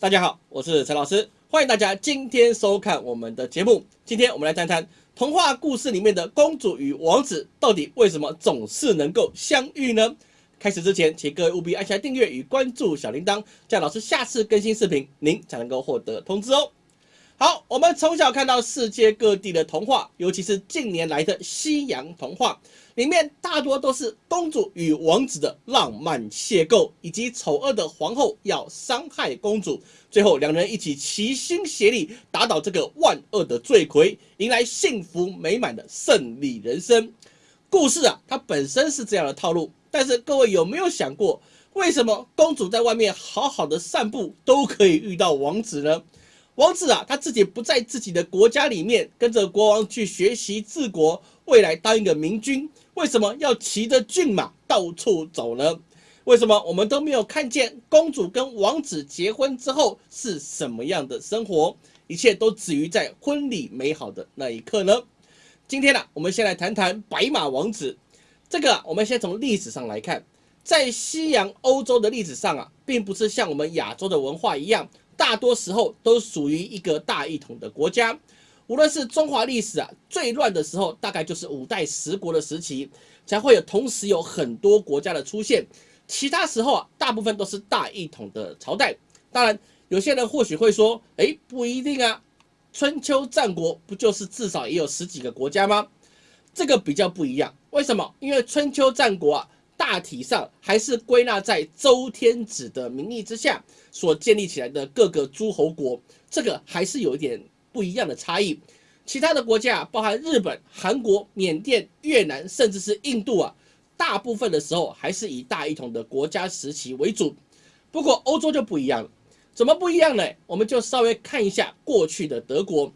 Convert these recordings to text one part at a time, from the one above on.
大家好，我是陈老师，欢迎大家今天收看我们的节目。今天我们来谈谈童话故事里面的公主与王子到底为什么总是能够相遇呢？开始之前，请各位务必按下订阅与关注小铃铛，这样老师下次更新视频，您才能够获得通知哦。好，我们从小看到世界各地的童话，尤其是近年来的西洋童话，里面大多都是公主与王子的浪漫邂逅，以及丑恶的皇后要伤害公主，最后两人一起齐心协力打倒这个万恶的罪魁，迎来幸福美满的胜利人生。故事啊，它本身是这样的套路，但是各位有没有想过，为什么公主在外面好好的散步都可以遇到王子呢？王子啊，他自己不在自己的国家里面，跟着国王去学习治国，未来当一个明君。为什么要骑着骏马到处走呢？为什么我们都没有看见公主跟王子结婚之后是什么样的生活？一切都止于在婚礼美好的那一刻呢？今天呢，我们先来谈谈白马王子。这个，我们先从历史上来看，在西洋欧洲的历史上啊，并不是像我们亚洲的文化一样。大多时候都属于一个大一统的国家，无论是中华历史啊最乱的时候，大概就是五代十国的时期，才会有同时有很多国家的出现。其他时候啊，大部分都是大一统的朝代。当然，有些人或许会说，哎，不一定啊，春秋战国不就是至少也有十几个国家吗？这个比较不一样。为什么？因为春秋战国啊。大体上还是归纳在周天子的名义之下所建立起来的各个诸侯国，这个还是有一点不一样的差异。其他的国家，包含日本、韩国、缅甸、越南，甚至是印度啊，大部分的时候还是以大一统的国家时期为主。不过欧洲就不一样了，怎么不一样呢？我们就稍微看一下过去的德国。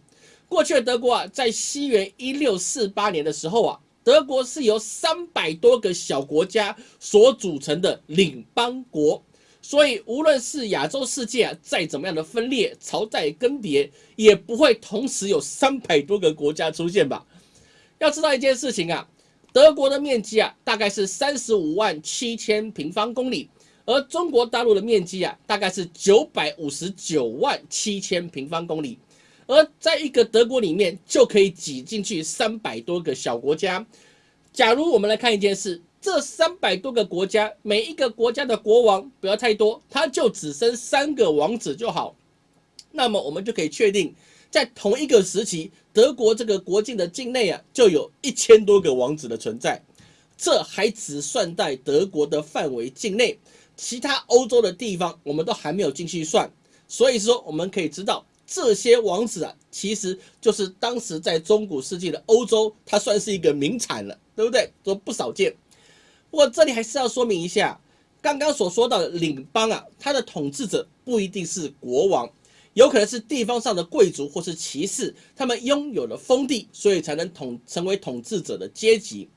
过去的德国啊，在西元一六四八年的时候啊。德国是由三百多个小国家所组成的领邦国，所以无论是亚洲世界啊，再怎么样的分裂、朝代更迭，也不会同时有三百多个国家出现吧？要知道一件事情啊，德国的面积啊，大概是三十五万七千平方公里，而中国大陆的面积啊，大概是九百五十九万七千平方公里。而在一个德国里面，就可以挤进去三百多个小国家。假如我们来看一件事，这三百多个国家，每一个国家的国王不要太多，他就只生三个王子就好。那么我们就可以确定，在同一个时期，德国这个国境的境内啊，就有一千多个王子的存在。这还只算在德国的范围境内，其他欧洲的地方我们都还没有进去算。所以说，我们可以知道。这些王子啊，其实就是当时在中古世纪的欧洲，它算是一个名产了，对不对？都不少见。不过这里还是要说明一下，刚刚所说到的领邦啊，它的统治者不一定是国王，有可能是地方上的贵族或是骑士，他们拥有了封地，所以才能统成为统治者的阶级。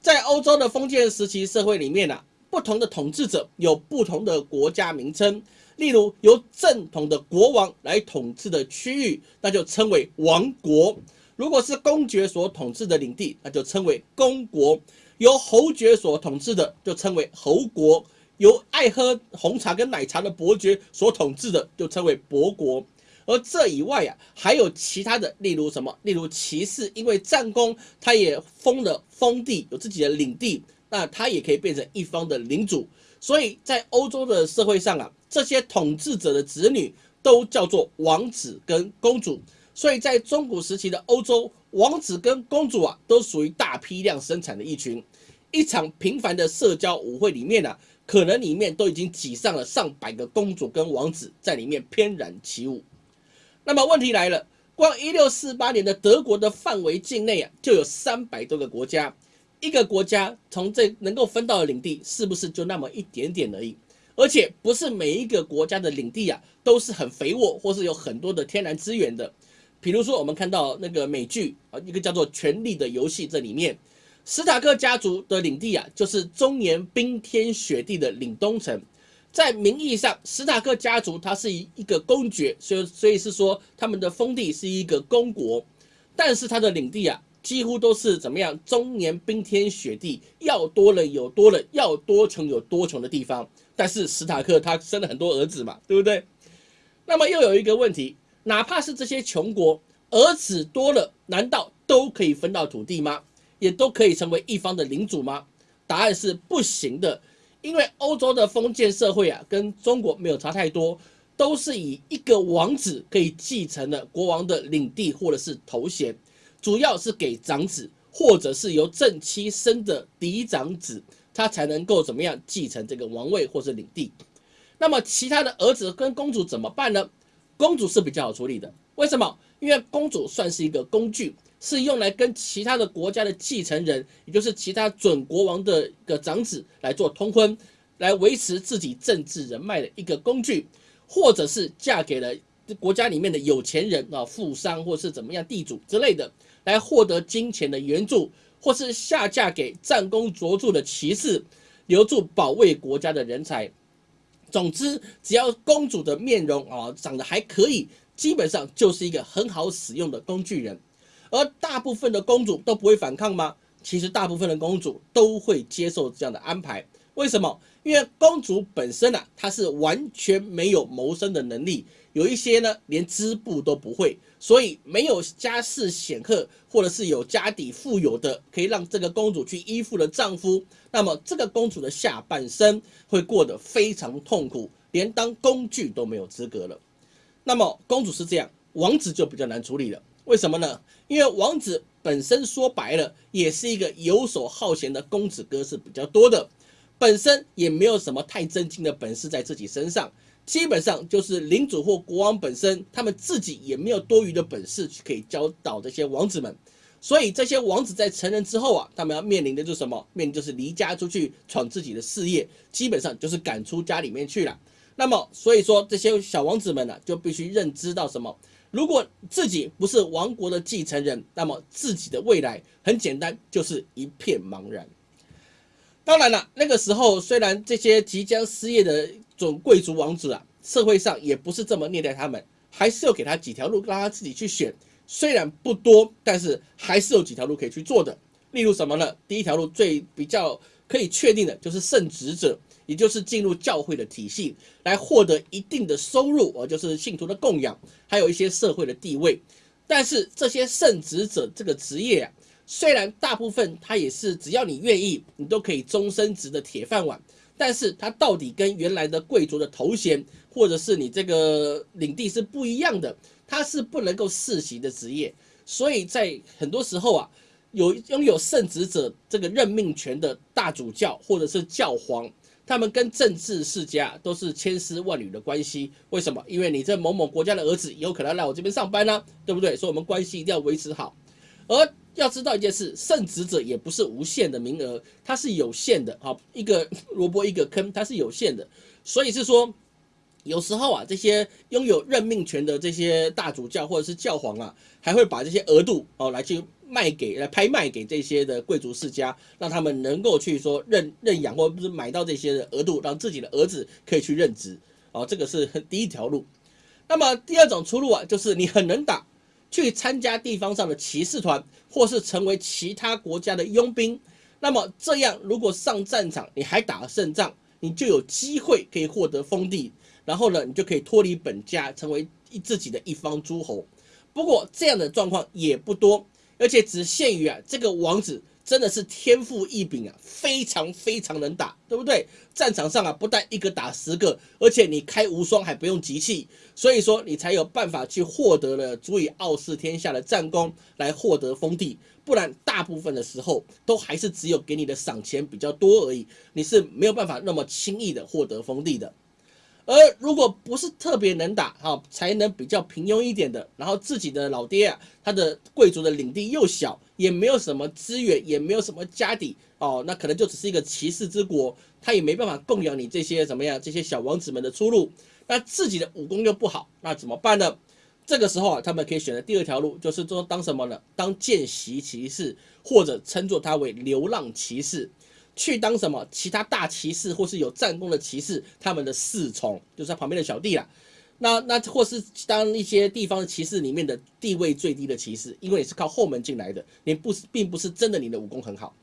在欧洲的封建时期社会里面啊，不同的统治者有不同的国家名称。例如，由正统的国王来统治的区域，那就称为王国；如果是公爵所统治的领地，那就称为公国；由侯爵所统治的，就称为侯国；由爱喝红茶跟奶茶的伯爵所统治的，就称为伯国。而这以外啊，还有其他的，例如什么？例如骑士，因为战功，他也封了封地，有自己的领地，那他也可以变成一方的领主。所以在欧洲的社会上啊。这些统治者的子女都叫做王子跟公主，所以在中古时期的欧洲，王子跟公主啊，都属于大批量生产的一群。一场平凡的社交舞会里面呢，可能里面都已经挤上了上百个公主跟王子在里面翩然起舞。那么问题来了，光一六四八年的德国的范围境内啊，就有三百多个国家，一个国家从这能够分到的领地，是不是就那么一点点而已？而且不是每一个国家的领地啊都是很肥沃，或是有很多的天然资源的。比如说，我们看到那个美剧啊，一个叫做《权力的游戏》这里面，史塔克家族的领地啊，就是终年冰天雪地的凛冬城。在名义上，史塔克家族它是一一个公爵，所以所以是说他们的封地是一个公国，但是他的领地啊。几乎都是怎么样？终年冰天雪地，要多冷有多冷，要多穷有多穷的地方。但是史塔克他生了很多儿子嘛，对不对？那么又有一个问题，哪怕是这些穷国，儿子多了，难道都可以分到土地吗？也都可以成为一方的领主吗？答案是不行的，因为欧洲的封建社会啊，跟中国没有差太多，都是以一个王子可以继承了国王的领地或者是头衔，主要是给长子或者是由正妻生的嫡长子，他才能够怎么样继承这个王位或是领地。那么其他的儿子跟公主怎么办呢？公主是比较好处理的，为什么？因为公主算是一个工具。是用来跟其他的国家的继承人，也就是其他准国王的一个长子来做通婚，来维持自己政治人脉的一个工具，或者是嫁给了国家里面的有钱人啊，富商或是怎么样地主之类的，来获得金钱的援助，或是下嫁给战功卓著的骑士，留住保卫国家的人才。总之，只要公主的面容啊长得还可以，基本上就是一个很好使用的工具人。而大部分的公主都不会反抗吗？其实大部分的公主都会接受这样的安排。为什么？因为公主本身啊，她是完全没有谋生的能力，有一些呢连织布都不会，所以没有家世显赫或者是有家底富有的可以让这个公主去依附的丈夫，那么这个公主的下半生会过得非常痛苦，连当工具都没有资格了。那么公主是这样，王子就比较难处理了。为什么呢？因为王子本身说白了，也是一个游手好闲的公子哥是比较多的，本身也没有什么太真经的本事在自己身上，基本上就是领主或国王本身，他们自己也没有多余的本事去可以教导这些王子们，所以这些王子在成人之后啊，他们要面临的就是什么？面临就是离家出去闯自己的事业，基本上就是赶出家里面去了。那么所以说这些小王子们呢，就必须认知到什么？如果自己不是王国的继承人，那么自己的未来很简单，就是一片茫然。当然了，那个时候虽然这些即将失业的准贵族王子啊，社会上也不是这么虐待他们，还是有给他几条路让他自己去选。虽然不多，但是还是有几条路可以去做的。例如什么呢？第一条路最比较可以确定的就是圣职者。也就是进入教会的体系，来获得一定的收入，而就是信徒的供养，还有一些社会的地位。但是这些圣职者这个职业啊，虽然大部分他也是只要你愿意，你都可以终身职的铁饭碗，但是它到底跟原来的贵族的头衔，或者是你这个领地是不一样的，它是不能够世袭的职业。所以在很多时候啊，有拥有圣职者这个任命权的大主教或者是教皇。他们跟政治世家都是千丝万缕的关系，为什么？因为你这某某国家的儿子有可能来我这边上班呢，对不对？所以我们关系一定要维持好。而要知道一件事，圣职者也不是无限的名额，它是有限的。好，一个 萝卜一个坑，它是有限的。所以是说，有时候啊，这些拥有任命权的这些大主教或者是教皇啊，还会把这些额度哦来去。卖给来拍卖给这些的贵族世家，让他们能够去说认认养，或者是买到这些的额度，让自己的儿子可以去任职。哦，这个是第一条路。那么第二种出路啊，就是你很能打，去参加地方上的骑士团，或是成为其他国家的佣兵。那么这样，如果上战场你还打了胜仗，你就有机会可以获得封地，然后呢，你就可以脱离本家，成为自己的一方诸侯。不过这样的状况也不多。而且只限于啊，这个王子真的是天赋异禀啊，非常非常能打，对不对？战场上啊，不但一个打十个，而且你开无双还不用集气，所以说你才有办法去获得了足以傲视天下的战功，来获得封地。不然大部分的时候都还是只有给你的赏钱比较多而已，你是没有办法那么轻易的获得封地的。而如果不是特别能打哈，才能比较平庸一点的，然后自己的老爹啊，他的贵族的领地又小，也没有什么资源，也没有什么家底哦，那可能就只是一个骑士之国，他也没办法供养你这些怎么样这些小王子们的出路。那自己的武功又不好，那怎么办呢？这个时候啊，他们可以选择第二条路，就是说当什么呢？当见习骑士，或者称作他为流浪骑士。去当什么其他大骑士或是有战功的骑士，他们的侍从就是他旁边的小弟啦。那那或是当一些地方的骑士里面的地位最低的骑士，因为你是靠后门进来的，你不是并不是真的你的武功很好。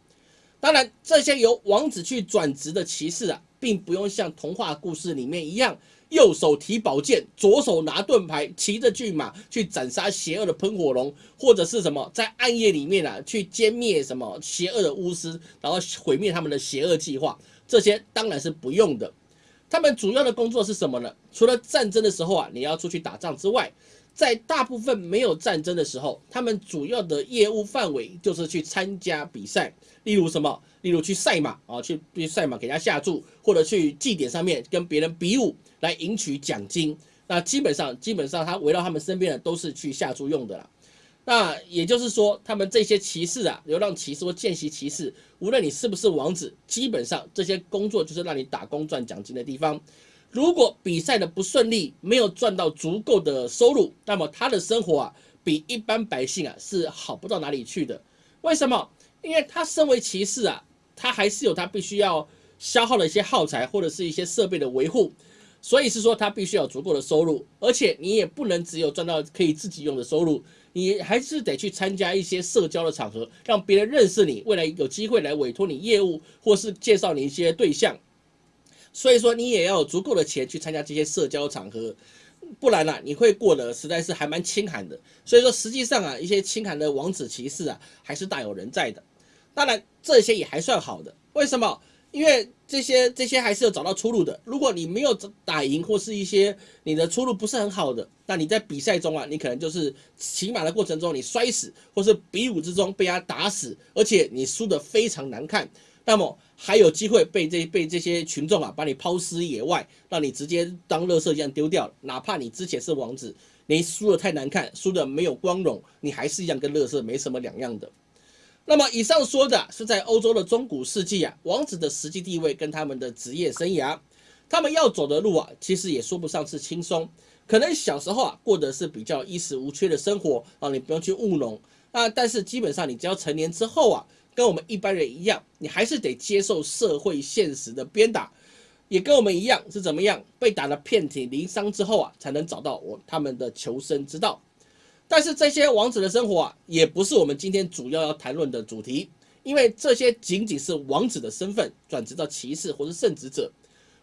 当然，这些由王子去转职的骑士啊，并不用像童话故事里面一样右手提宝剑，左手拿盾牌，骑着骏马去斩杀邪恶的喷火龙，或者是什么在暗夜里面啊去歼灭什么邪恶的巫师，然后毁灭他们的邪恶计划，这些当然是不用的。他们主要的工作是什么呢？除了战争的时候啊，你要出去打仗之外，在大部分没有战争的时候，他们主要的业务范围就是去参加比赛，例如什么？例如去赛马啊，去去赛马给人家下注，或者去祭典上面跟别人比武来赢取奖金。那基本上，基本上他围绕他们身边的都是去下注用的啦。那也就是说，他们这些骑士啊，流浪骑士或见习骑士，无论你是不是王子，基本上这些工作就是让你打工赚奖金的地方。如果比赛的不顺利，没有赚到足够的收入，那么他的生活啊，比一般百姓啊是好不到哪里去的。为什么？因为他身为骑士啊，他还是有他必须要消耗的一些耗材或者是一些设备的维护，所以是说他必须要足够的收入，而且你也不能只有赚到可以自己用的收入，你还是得去参加一些社交的场合，让别人认识你，未来有机会来委托你业务或是介绍你一些对象。所以说，你也要有足够的钱去参加这些社交场合，不然呢，你会过得实在是还蛮清寒的。所以说，实际上啊，一些清寒的王子骑士啊，还是大有人在的。当然，这些也还算好的。为什么？因为这些这些还是有找到出路的。如果你没有打赢，或是一些你的出路不是很好的，那你在比赛中啊，你可能就是骑马的过程中你摔死，或是比武之中被他打死，而且你输得非常难看。那么还有机会被这被这些群众啊把你抛尸野外，让你直接当垃圾一样丢掉。哪怕你之前是王子，你输的太难看，输的没有光荣，你还是一样跟垃圾没什么两样的。那么以上说的是在欧洲的中古世纪啊，王子的实际地位跟他们的职业生涯，他们要走的路啊，其实也说不上是轻松。可能小时候啊过的是比较衣食无缺的生活啊，你不用去务农啊，但是基本上你只要成年之后啊。跟我们一般人一样，你还是得接受社会现实的鞭打，也跟我们一样是怎么样被打得遍体鳞伤之后啊，才能找到我他们的求生之道。但是这些王子的生活啊，也不是我们今天主要要谈论的主题，因为这些仅仅是王子的身份转职到骑士或是圣职者。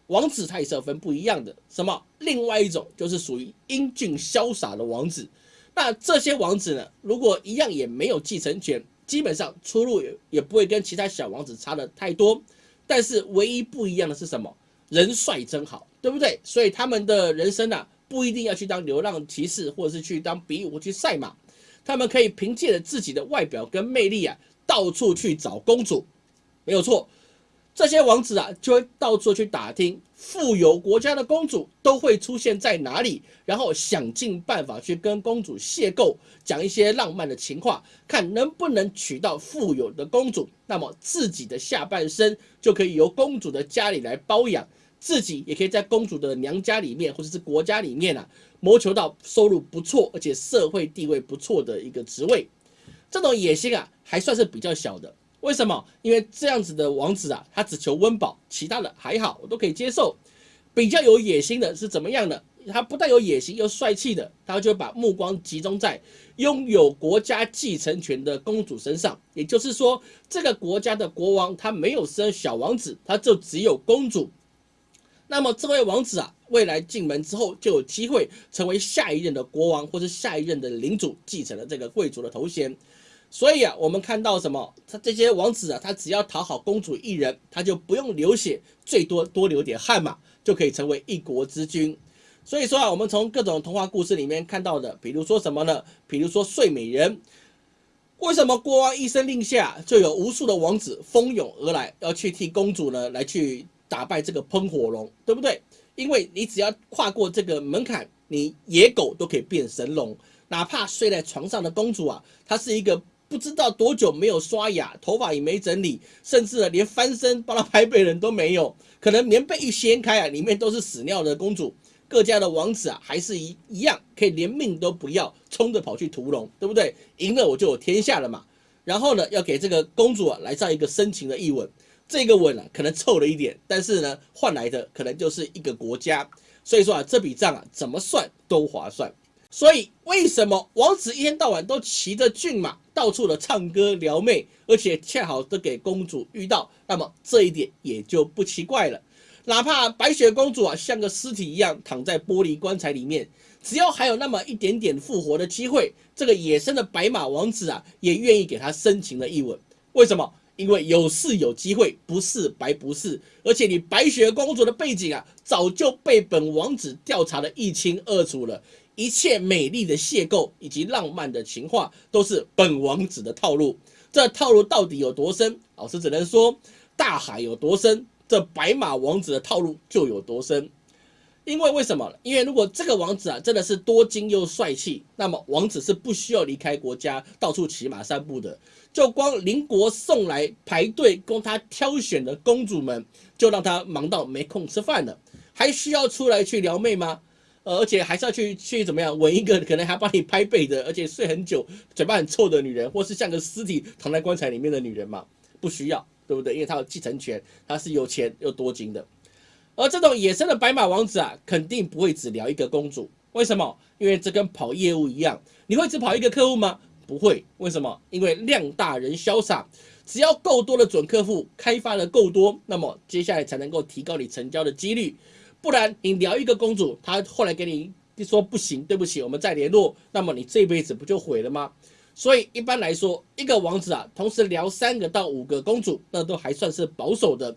王子他也是要分不一样的，什么？另外一种就是属于英俊潇洒的王子。那这些王子呢，如果一样也没有继承权。基本上出路也也不会跟其他小王子差的太多，但是唯一不一样的是什么？人帅真好，对不对？所以他们的人生啊，不一定要去当流浪骑士，或者是去当比武去赛马，他们可以凭借着自己的外表跟魅力啊，到处去找公主，没有错。这些王子啊，就会到处去打听富有国家的公主都会出现在哪里，然后想尽办法去跟公主邂逅，讲一些浪漫的情话，看能不能娶到富有的公主。那么自己的下半生就可以由公主的家里来包养，自己也可以在公主的娘家里面或者是国家里面啊，谋求到收入不错而且社会地位不错的一个职位。这种野心啊，还算是比较小的。为什么？因为这样子的王子啊，他只求温饱，其他的还好，我都可以接受。比较有野心的是怎么样的？他不但有野心，又帅气的，他就把目光集中在拥有国家继承权的公主身上。也就是说，这个国家的国王他没有生小王子，他就只有公主。那么这位王子啊，未来进门之后就有机会成为下一任的国王，或是下一任的领主，继承了这个贵族的头衔。所以啊，我们看到什么？他这些王子啊，他只要讨好公主一人，他就不用流血，最多多流点汗嘛，就可以成为一国之君。所以说啊，我们从各种童话故事里面看到的，比如说什么呢？比如说睡美人，为什么国王一声令下，就有无数的王子蜂拥而来，要去替公主呢来去打败这个喷火龙，对不对？因为你只要跨过这个门槛，你野狗都可以变神龙，哪怕睡在床上的公主啊，她是一个。不知道多久没有刷牙，头发也没整理，甚至呢连翻身帮她拍背人都没有。可能棉被一掀开啊，里面都是屎尿的公主。各家的王子啊，还是一一样，可以连命都不要，冲着跑去屠龙，对不对？赢了我就有天下了嘛。然后呢，要给这个公主啊来上一个深情的一吻。这个吻啊，可能臭了一点，但是呢，换来的可能就是一个国家。所以说啊，这笔账啊，怎么算都划算。所以，为什么王子一天到晚都骑着骏马到处的唱歌撩妹，而且恰好都给公主遇到？那么这一点也就不奇怪了。哪怕白雪公主啊像个尸体一样躺在玻璃棺材里面，只要还有那么一点点复活的机会，这个野生的白马王子啊也愿意给她深情的一吻。为什么？因为有事有机会，不是白不是。而且你白雪公主的背景啊，早就被本王子调查的一清二楚了。一切美丽的邂逅以及浪漫的情话，都是本王子的套路。这套路到底有多深？老师只能说，大海有多深，这白马王子的套路就有多深。因为为什么？因为如果这个王子啊真的是多金又帅气，那么王子是不需要离开国家，到处骑马散步的。就光邻国送来排队供他挑选的公主们，就让他忙到没空吃饭了。还需要出来去撩妹吗？呃而且还是要去去怎么样吻一个可能还帮你拍背的，而且睡很久、嘴巴很臭的女人，或是像个尸体躺在棺材里面的女人吗？不需要，对不对？因为他有继承权，他是有钱又多金的。而这种野生的白马王子啊，肯定不会只聊一个公主。为什么？因为这跟跑业务一样，你会只跑一个客户吗？不会。为什么？因为量大人潇洒，只要够多的准客户开发的够多，那么接下来才能够提高你成交的几率。不然你聊一个公主，她后来给你说不行，对不起，我们再联络，那么你这辈子不就毁了吗？所以一般来说，一个王子啊，同时聊三个到五个公主，那都还算是保守的。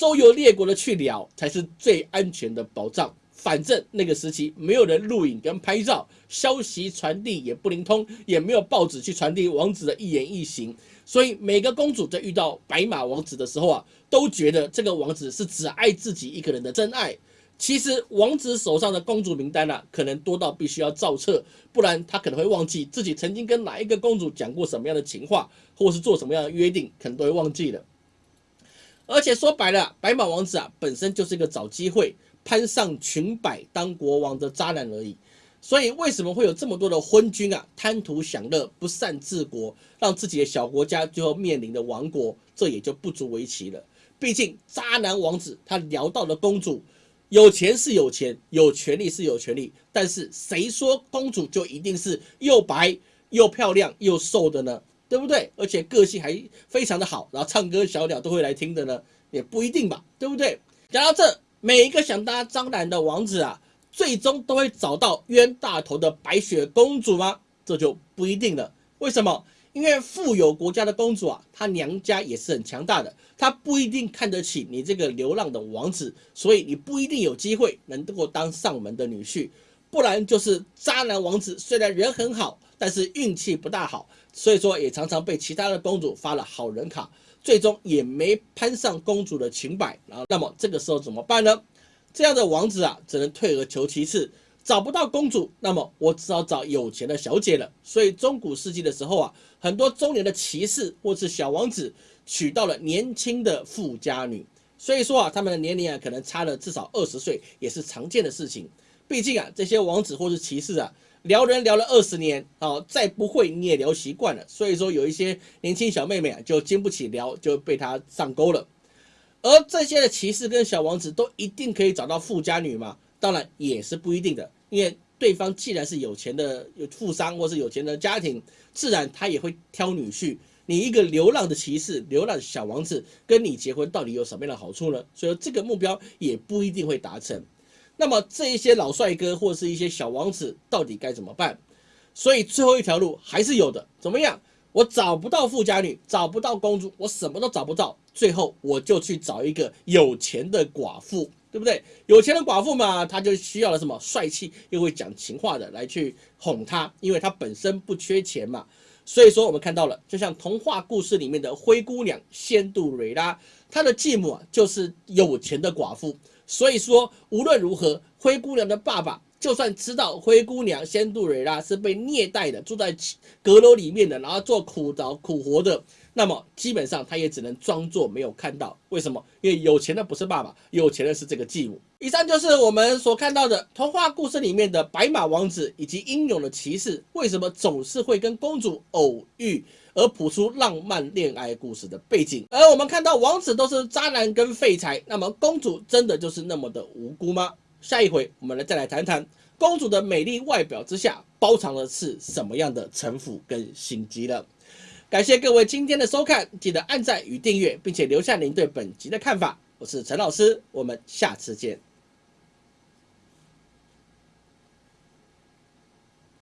周游列国的去聊才是最安全的保障。反正那个时期没有人录影跟拍照，消息传递也不灵通，也没有报纸去传递王子的一言一行。所以每个公主在遇到白马王子的时候啊，都觉得这个王子是只爱自己一个人的真爱。其实王子手上的公主名单啊，可能多到必须要造册，不然他可能会忘记自己曾经跟哪一个公主讲过什么样的情话，或是做什么样的约定，可能都会忘记了。而且说白了，白马王子啊，本身就是一个找机会攀上裙摆当国王的渣男而已。所以为什么会有这么多的昏君啊，贪图享乐，不善治国，让自己的小国家最后面临的亡国，这也就不足为奇了。毕竟渣男王子他聊到了公主，有钱是有钱，有权利是有权利，但是谁说公主就一定是又白又漂亮又瘦的呢？对不对？而且个性还非常的好，然后唱歌小鸟都会来听的呢，也不一定吧，对不对？讲到这，每一个想当张兰的王子啊，最终都会找到冤大头的白雪公主吗？这就不一定了。为什么？因为富有国家的公主啊，她娘家也是很强大的，她不一定看得起你这个流浪的王子，所以你不一定有机会能够当上门的女婿。不然就是渣男王子，虽然人很好，但是运气不大好，所以说也常常被其他的公主发了好人卡，最终也没攀上公主的裙摆。然后，那么这个时候怎么办呢？这样的王子啊，只能退而求其次，找不到公主，那么我只好找有钱的小姐了。所以中古世纪的时候啊，很多中年的骑士或是小王子娶到了年轻的富家女，所以说啊，他们的年龄啊，可能差了至少二十岁，也是常见的事情。毕竟啊，这些王子或是骑士啊，聊人聊了二十年啊，再不会你也聊习惯了。所以说，有一些年轻小妹妹啊，就经不起聊，就被他上钩了。而这些的骑士跟小王子都一定可以找到富家女吗？当然也是不一定的。因为对方既然是有钱的有富商或是有钱的家庭，自然他也会挑女婿。你一个流浪的骑士、流浪的小王子跟你结婚，到底有什么样的好处呢？所以这个目标也不一定会达成。那么这一些老帅哥或是一些小王子到底该怎么办？所以最后一条路还是有的。怎么样？我找不到富家女，找不到公主，我什么都找不到。最后我就去找一个有钱的寡妇，对不对？有钱的寡妇嘛，她就需要了什么帅气又会讲情话的来去哄她，因为她本身不缺钱嘛。所以说我们看到了，就像童话故事里面的灰姑娘仙杜瑞拉，她的继母啊就是有钱的寡妇。所以说，无论如何，灰姑娘的爸爸就算知道灰姑娘仙杜瑞拉是被虐待的，住在阁楼里面的，然后做苦劳苦活的，那么基本上他也只能装作没有看到。为什么？因为有钱的不是爸爸，有钱的是这个继母。以上就是我们所看到的童话故事里面的白马王子以及英勇的骑士，为什么总是会跟公主偶遇？而谱出浪漫恋爱故事的背景，而我们看到王子都是渣男跟废柴，那么公主真的就是那么的无辜吗？下一回我们来再来谈谈公主的美丽外表之下包藏的是什么样的城府跟心机了。感谢各位今天的收看，记得按赞与订阅，并且留下您对本集的看法。我是陈老师，我们下次见。